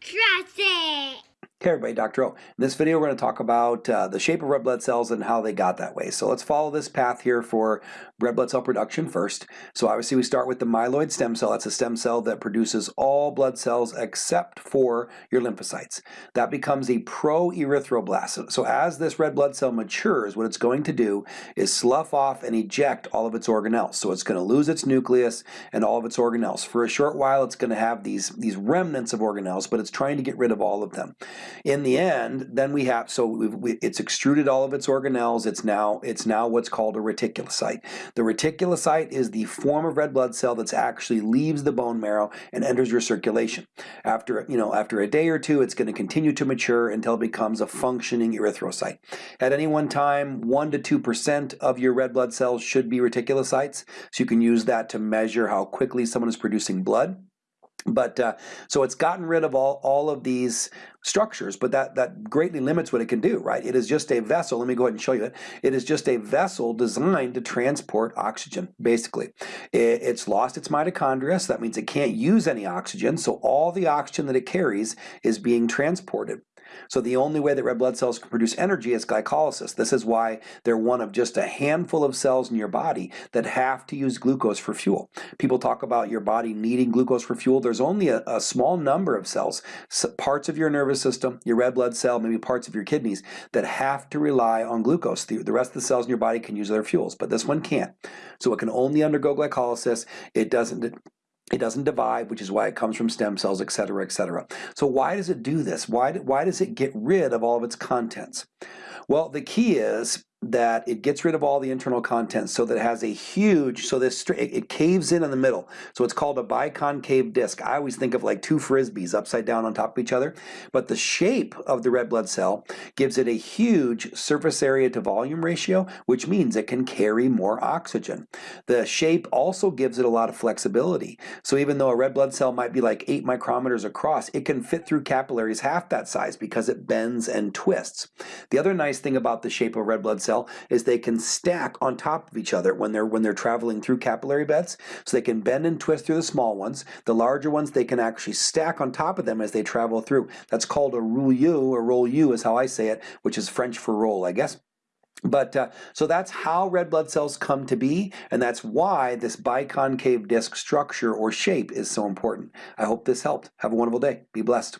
Trust it. Hey everybody, Dr. O. In this video we're going to talk about uh, the shape of red blood cells and how they got that way. So let's follow this path here for red blood cell production first. So obviously we start with the myeloid stem cell. That's a stem cell that produces all blood cells except for your lymphocytes. That becomes a pro-erythroblast. So as this red blood cell matures, what it's going to do is slough off and eject all of its organelles. So it's going to lose its nucleus and all of its organelles. For a short while it's going to have these, these remnants of organelles, but it's trying to get rid of all of them. In the end, then we have, so we, it's extruded all of its organelles. It's now, it's now what's called a reticulocyte. The reticulocyte is the form of red blood cell that's actually leaves the bone marrow and enters your circulation. After, you know, after a day or two, it's going to continue to mature until it becomes a functioning erythrocyte. At any one time, 1 to 2% of your red blood cells should be reticulocytes, so you can use that to measure how quickly someone is producing blood. But uh, so it's gotten rid of all, all of these structures, but that, that greatly limits what it can do, right? It is just a vessel, let me go ahead and show you it. It is just a vessel designed to transport oxygen, basically. It, it's lost its mitochondria, so that means it can't use any oxygen, so all the oxygen that it carries is being transported. So the only way that red blood cells can produce energy is glycolysis. This is why they're one of just a handful of cells in your body that have to use glucose for fuel. People talk about your body needing glucose for fuel. There's only a, a small number of cells, parts of your nervous system, your red blood cell, maybe parts of your kidneys, that have to rely on glucose. The, the rest of the cells in your body can use other fuels, but this one can't. So it can only undergo glycolysis. It doesn't it doesn't divide, which is why it comes from stem cells, et cetera, et cetera. So why does it do this? Why, why does it get rid of all of its contents? Well, the key is that it gets rid of all the internal contents so that it has a huge, so this it caves in in the middle. So it's called a biconcave disc. I always think of like two frisbees upside down on top of each other. But the shape of the red blood cell gives it a huge surface area to volume ratio, which means it can carry more oxygen. The shape also gives it a lot of flexibility. So even though a red blood cell might be like eight micrometers across, it can fit through capillaries half that size because it bends and twists. The other nice thing about the shape of red blood cell is they can stack on top of each other when they're when they're traveling through capillary beds. So they can bend and twist through the small ones. The larger ones they can actually stack on top of them as they travel through. That's called a rouleau or roll U is how I say it, which is French for roll, I guess. But uh, so that's how red blood cells come to be, and that's why this biconcave disc structure or shape is so important. I hope this helped. Have a wonderful day. Be blessed.